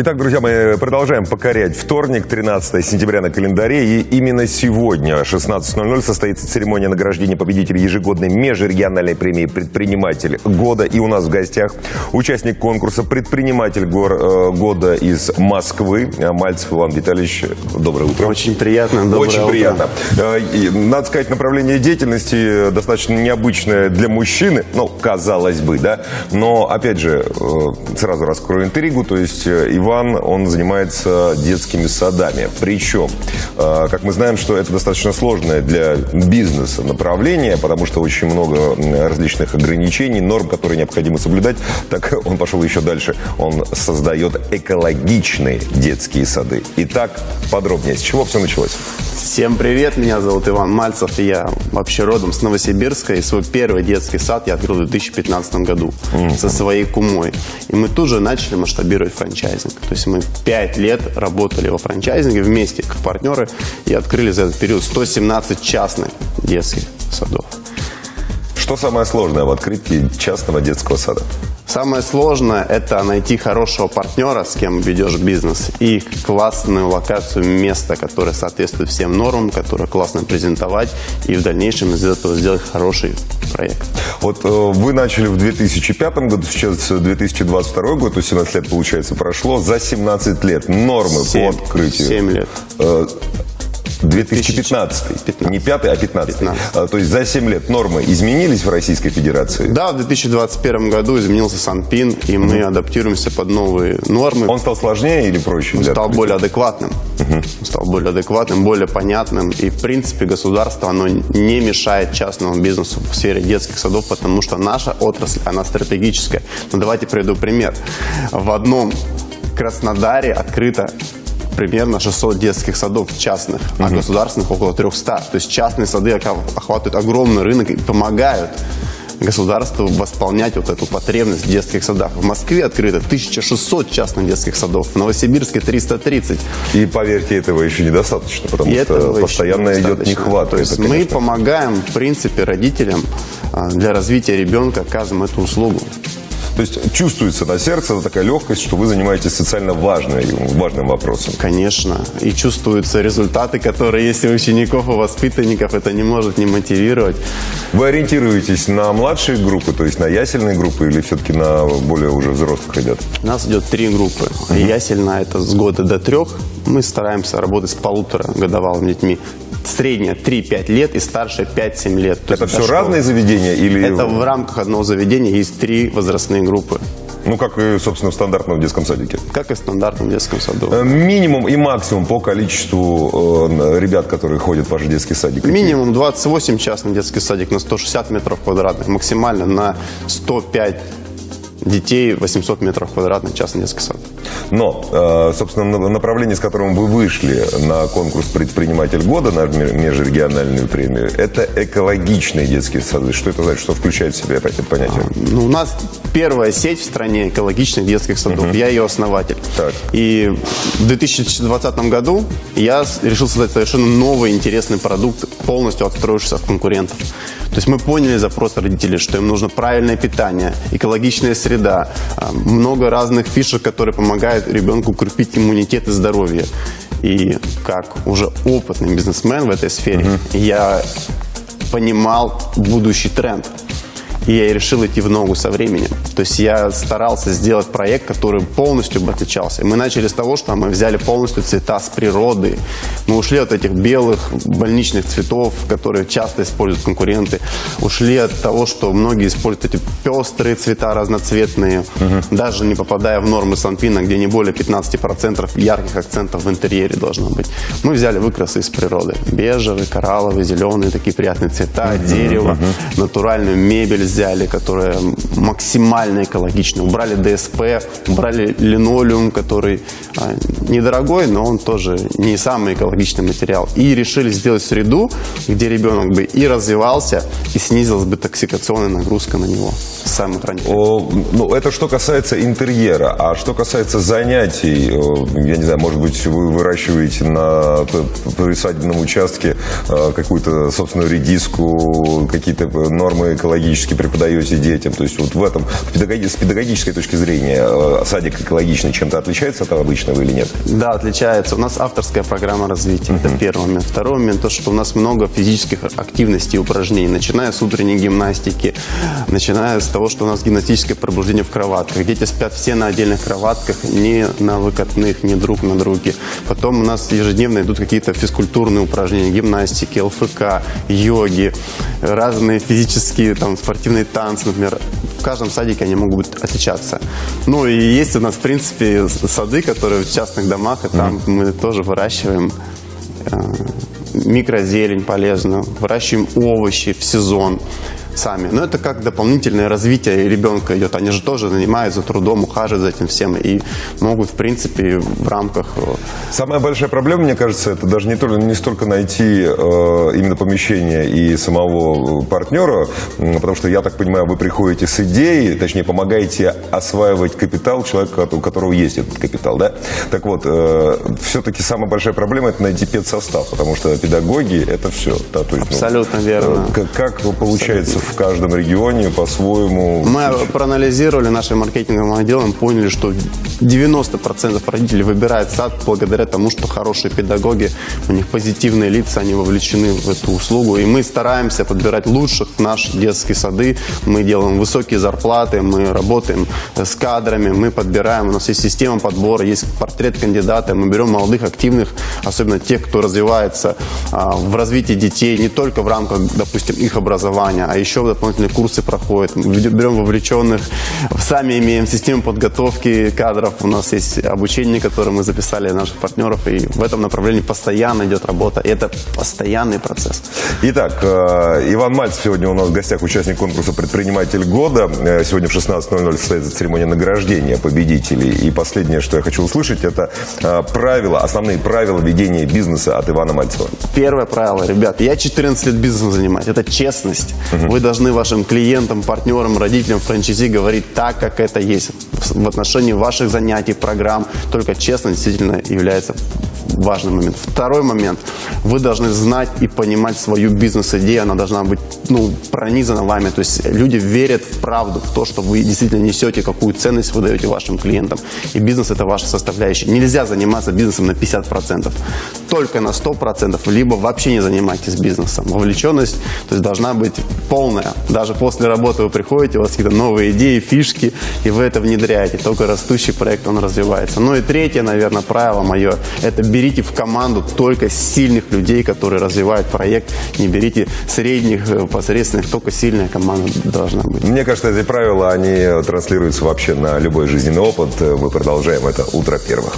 Итак, друзья, мы продолжаем покорять вторник, 13 сентября на календаре. И именно сегодня, 16.00, состоится церемония награждения победителей ежегодной межрегиональной премии «Предприниматель года». И у нас в гостях участник конкурса «Предприниматель гор- э, года» из Москвы, Мальцев Иван Витальевич. Доброе утро. Очень приятно. Доброе Очень утро. приятно. Э, и, Надо сказать, направление деятельности достаточно необычное для мужчины, ну, казалось бы, да. Но, опять же, э, сразу раскрою интригу, то есть э, Иван, он занимается детскими садами. Причем, э, как мы знаем, что это достаточно сложное для бизнеса направление, потому что очень много различных ограничений, норм, которые необходимо соблюдать. Так он пошел еще дальше. Он создает экологичные детские сады. Итак, подробнее, с чего все началось? Всем привет, меня зовут Иван Мальцев, и я вообще родом с Новосибирска, и свой первый детский сад я открыл в 2015 году со своей кумой. И мы тут же начали масштабировать франчайзинг. То есть мы пять лет работали во франчайзинге вместе, как партнеры, и открыли за этот период 117 частных детских садов. Что самое сложное в открытии частного детского сада? Самое сложное – это найти хорошего партнера, с кем ведешь бизнес, и классную локацию, место, которое соответствует всем нормам, которое классно презентовать, и в дальнейшем из этого сделать хороший проект. Вот э, вы начали в 2005 году, сейчас 2022 год, то есть 17 лет, получается, прошло. За 17 лет нормы Семь- по открытию. семь лет. Э, 2015. Не 5, а 15. 15. А, То есть за 7 лет нормы изменились в Российской Федерации? Да, в 2021 году изменился Санпин, и мы адаптируемся под новые нормы. Он стал сложнее или проще? Он стал более адекватным. Он стал более адекватным, более понятным. И, в принципе, государство, оно не мешает частному бизнесу в сфере детских садов, потому что наша отрасль, она стратегическая. Но давайте приведу пример. В одном Краснодаре открыто примерно 600 детских садов частных, а государственных около 300. То есть частные сады охватывают огромный рынок и помогают государству восполнять вот эту потребность в детских садах. В Москве открыто 1600 частных детских садов, в Новосибирске 330. И поверьте, этого еще недостаточно, потому И что постоянно идет нехватка. То есть Это, мы помогаем, в принципе, родителям а, для развития ребенка, оказываем эту услугу. То есть чувствуется на сердце такая легкость, что вы занимаетесь социально важной, важным вопросом. Конечно. И чувствуются результаты, которые есть у учеников, у воспитанников. Это не может не мотивировать. Вы ориентируетесь на младшие группы, то есть на ясельные группы, или все-таки на более уже взрослых ребят? У нас идет три группы. Ясельная – это с года до трех. Мы стараемся работать с полутора годовалыми детьми. Средняя 3-5 лет и старшая 5-7 лет. То Это все школа. разные заведения или... Это в рамках одного заведения есть три возрастные группы, Ну, как и, собственно, в стандартном детском садике. как и в стандартном детском саду. Э, Минимум и максимум по количеству э, ребят, которые ходят в ваш детский садик. Какие? Минимум 28 частный детский садик на 160 метров квадратных, максимально на 105 детей 800 метров квадратных частный детский сад. Но, э, собственно, на- направление, с которым вы вышли на конкурс «Предприниматель года», на ме- межрегиональную премию, это экологичные детские сады. Что это значит? Что включает в себя это понятие? Ну, у нас первая сеть в стране экологичных детских садов. Я ее основатель. Так. И в 2020 году я решил создать совершенно новый интересный продукт, полностью отстроившийся от конкурентов. То есть мы поняли запрос родителей, что им нужно правильное питание, экологичная среда, а, много разных фишек, которые помогают ребенку укрепить иммунитет и здоровье. И как уже опытный бизнесмен в этой сфере, я понимал будущий тренд. И я решил идти в ногу со временем. То есть я старался сделать проект, который полностью бы отличался. И мы начали с того, что мы взяли полностью цвета с природы. Мы ушли от этих белых больничных цветов, которые часто используют конкуренты. Ушли от того, что многие используют эти пестрые цвета разноцветные, даже не попадая в нормы Санпина, где не более 15% ярких акцентов в интерьере должно быть. Мы взяли выкрасы из природы. Бежевый, коралловый, зеленый, такие приятные цвета, дерево, натуральную мебель взяли, которая максимально экологичная. Убрали ДСП, убрали линолеум, который а, недорогой, но он тоже не самый экологичный материал. И решили сделать среду, где ребенок бы и развивался, и снизилась бы токсикационная нагрузка на него с самых ну, это что касается интерьера. А что касается занятий, э, я не знаю, может быть, вы выращиваете на присадебном участке э, какую-то собственную редиску, какие-то нормы экологические преподаете детям? То есть вот в этом, с педагогической точки зрения, э, садик экологичный чем-то отличается от обычного или нет? Да, отличается. У нас авторская программа развития. Это первый момент. Второй момент, то, что у нас много физических активностей и упражнений, начиная с утренней гимнастики, начиная с того, что у нас гимнастическое пробуждение в кроватках. Дети спят все на отдельных кроватках, не на выкатных, не друг на друге. Потом у нас ежедневно идут какие-то физкультурные упражнения, гимнастики, ЛФК, йоги, разные физические, там, спортивные танцы, например. В каждом садике они могут отличаться. Ну и есть у нас, в принципе, сады, которые в частных домах, и там mm-hmm. мы тоже выращиваем э, микрозелень полезную, выращиваем овощи в сезон сами. Но это как дополнительное развитие ребенка идет. Они же тоже занимаются трудом, ухаживают за этим всем и могут, в принципе, в рамках... Э, Самая большая проблема, мне кажется, это даже не, только, не столько найти э, именно помещение и самого партнера, потому что, я так понимаю, вы приходите с идеей, точнее, помогаете осваивать капитал человека, у которого есть этот капитал, да? Так вот, э, все-таки самая большая проблема – это найти педсостав, потому что педагоги – это все. Да, то есть, Абсолютно ну, верно. Как, как получается в каждом регионе по-своему. Мы проанализировали нашим маркетинговым отделом, поняли, что 90% родителей выбирают сад благодаря тому, что хорошие педагоги, у них позитивные лица, они вовлечены в эту услугу. И мы стараемся подбирать лучших в наши детские сады. Мы делаем высокие зарплаты, мы работаем с кадрами, мы подбираем, у нас есть система подбора, есть портрет кандидата, мы берем молодых, активных, особенно тех, кто развивается а, в развитии детей не только в рамках, допустим, их образования, а еще еще дополнительные курсы проходят. Берем вовлеченных, сами имеем систему подготовки кадров. У нас есть обучение, которое мы записали наших партнеров. И в этом направлении постоянно идет работа. И это постоянный процесс. Итак, э, Иван Мальцев сегодня у нас в гостях участник конкурса «Предприниматель года». Э, сегодня в 16.00 состоится церемония награждения победителей. И последнее, что я хочу услышать, это э, правила, основные правила ведения бизнеса от Ивана Мальцева. Первое правило, ребят, я 14 лет бизнесом занимаюсь. Это честность. Угу. Вы должны вашим клиентам, партнерам, родителям, франчайзи говорить так, как это есть в отношении ваших занятий, программ. Только честность действительно является важный момент. Второй момент. Вы должны знать и понимать свою бизнес-идею. Она должна быть ну, пронизана вами. То есть люди верят в правду, в то, что вы действительно несете, какую ценность вы даете вашим клиентам. И бизнес – это ваша составляющая. Нельзя заниматься бизнесом на 50%. Только на 100%, либо вообще не занимайтесь бизнесом. Вовлеченность то есть, должна быть полная. Даже после работы вы приходите, у вас какие-то новые идеи, фишки, и вы это внедряете. Только растущий проект, он развивается. Ну и третье, наверное, правило мое – это берите в команду только сильных людей, которые развивают проект. Не берите средних, э, посредственных, только сильная команда должна быть. Мне кажется, эти правила, они транслируются вообще на любой жизненный опыт. Мы продолжаем это «Утро первых».